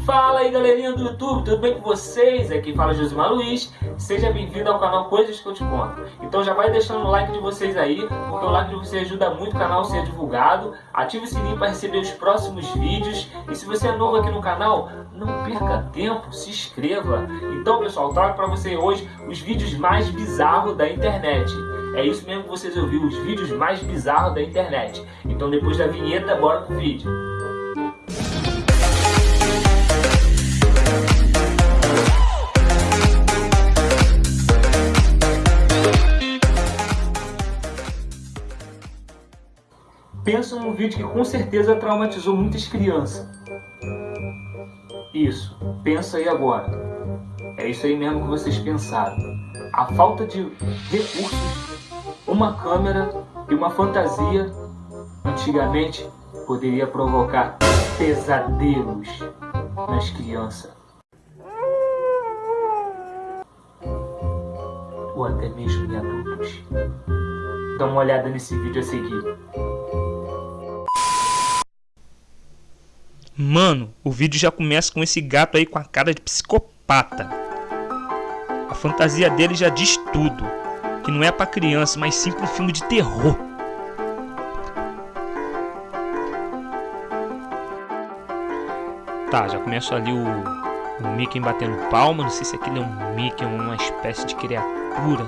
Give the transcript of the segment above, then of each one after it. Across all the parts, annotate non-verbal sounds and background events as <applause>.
Fala aí galerinha do YouTube, tudo bem com vocês? Aqui fala Josimar Luiz, seja bem-vindo ao canal Coisas que eu te conto. Então já vai deixando o like de vocês aí, porque o like de vocês ajuda muito o canal a ser divulgado. Ative o sininho para receber os próximos vídeos. E se você é novo aqui no canal, não perca tempo, se inscreva. Então pessoal, trago para você hoje os vídeos mais bizarros da internet. É isso mesmo que vocês ouviram, os vídeos mais bizarros da internet. Então depois da vinheta, bora pro vídeo. Pensa num vídeo que com certeza traumatizou muitas crianças. Isso, pensa aí agora. É isso aí mesmo que vocês pensaram. A falta de recursos, uma câmera e uma fantasia, antigamente, poderia provocar pesadelos nas crianças. Ou até mesmo em adultos. Dá uma olhada nesse vídeo a seguir. Mano, o vídeo já começa com esse gato aí com a cara de psicopata. A fantasia dele já diz tudo. Que não é pra criança, mas sim pra um filme de terror. Tá, já começa ali o, o Mickey batendo palma. Não sei se aquilo é um Mickey, uma espécie de criatura.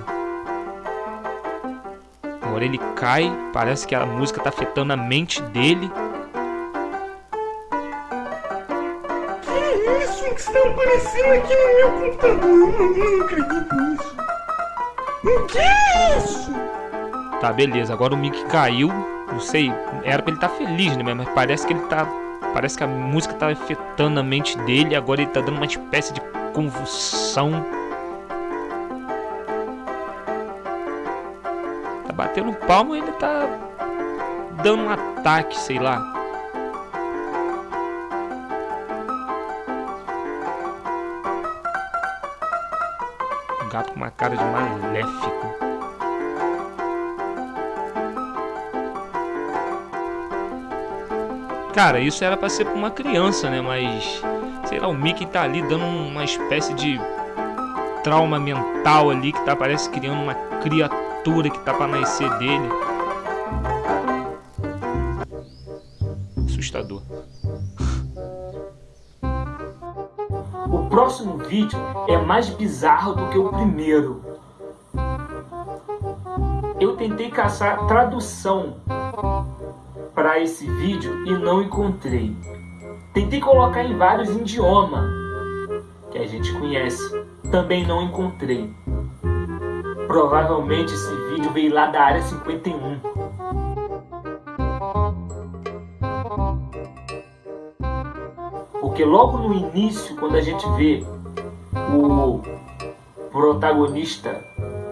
Agora ele cai, parece que a música tá afetando a mente dele. Que está aparecendo aqui no meu computador. Eu não, não acredito nisso. O que é isso? Tá, beleza. Agora o Mickey caiu. Não sei, era pra ele estar tá feliz, né? Mas parece que ele tá. Parece que a música tá afetando a mente dele. Agora ele tá dando uma espécie de convulsão. Tá batendo palmo e ele tá dando um ataque, sei lá. Gato com uma cara de maléfico. Cara, isso era pra ser pra uma criança, né? Mas, sei lá, o Mickey tá ali dando uma espécie de trauma mental ali que tá, parece, criando uma criatura que tá pra nascer dele. Assustador. Próximo vídeo é mais bizarro do que o primeiro. Eu tentei caçar tradução para esse vídeo e não encontrei. Tentei colocar em vários idiomas que a gente conhece, também não encontrei. Provavelmente esse vídeo veio lá da área 51. Porque logo no início, quando a gente vê o protagonista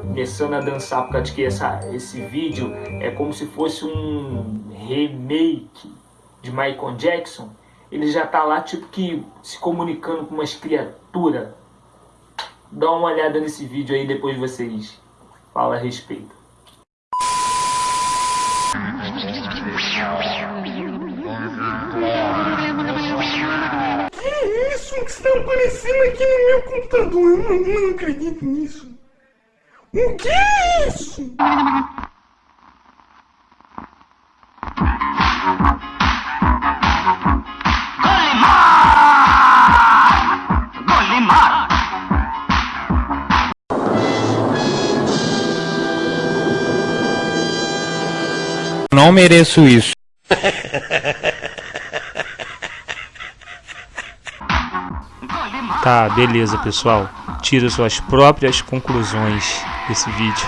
começando a dançar, por causa que essa, esse vídeo é como se fosse um remake de Michael Jackson, ele já tá lá tipo que se comunicando com umas criaturas. Dá uma olhada nesse vídeo aí, depois vocês falam a respeito. Que está aparecendo aqui no meu computador. Eu não, não acredito nisso. O que é isso? Não mereço isso. <laughs> Tá, beleza, pessoal. Tira suas próprias conclusões desse vídeo.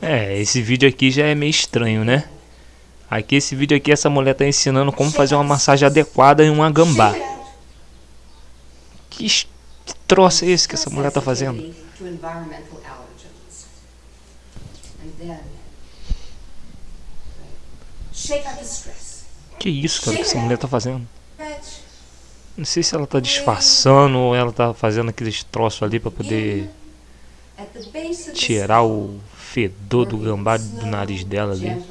É, esse vídeo aqui já é meio estranho, né? Aqui, esse vídeo aqui, essa mulher tá ensinando como fazer uma massagem adequada em uma gambá. Que, troço é esse que essa mulher tá fazendo? Que isso, cara, que essa mulher tá fazendo? Não sei se ela tá disfarçando ou ela tá fazendo aqueles troços ali pra poder tirar o fedor do gambá do nariz dela ali.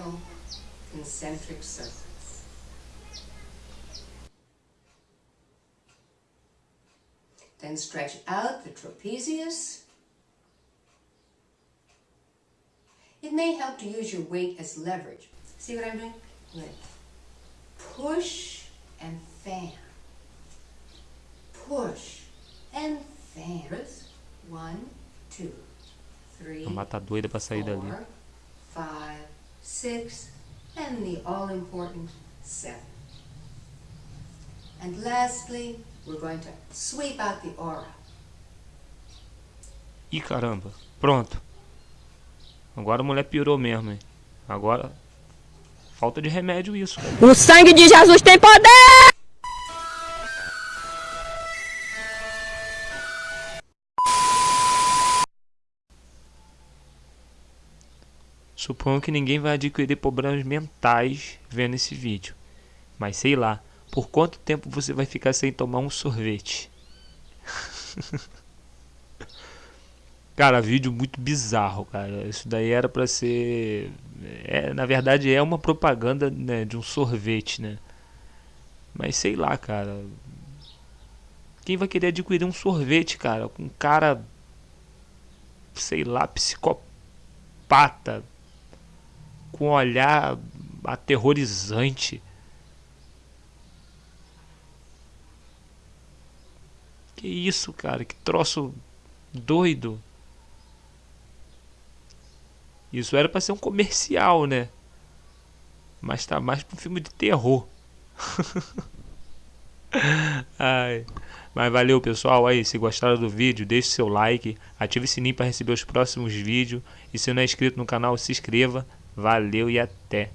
Then stretch out the trapezius. It may help to use your weight as leverage. See what I'm doing? Push and fan. Push and fan. One, two, three, Uma tá doida pra sair dali. four, five, six, and the all important seven. And lastly, we're going to sweep out the aura. Ih, caramba. Pronto. Agora a mulher pirou mesmo, hein? Agora. Falta de remédio isso. O sangue de Jesus tem poder! Suponho que ninguém vai adquirir problemas mentais vendo esse vídeo. Mas sei lá, por quanto tempo você vai ficar sem tomar um sorvete? <laughs> cara, vídeo muito bizarro, cara. Isso daí era pra ser. É, na verdade é uma propaganda né, de um sorvete, né? Mas sei lá, cara. Quem vai querer adquirir um sorvete, cara? Com um cara. Sei lá, psicopata com um olhar aterrorizante. Que isso, cara? Que troço doido. Isso era para ser um comercial, né? Mas tá mais para um filme de terror. <laughs> Ai. Mas valeu pessoal, aí se gostaram do vídeo, deixe seu like, ative o sininho para receber os próximos vídeos e se não é inscrito no canal, se inscreva. Valeu e até!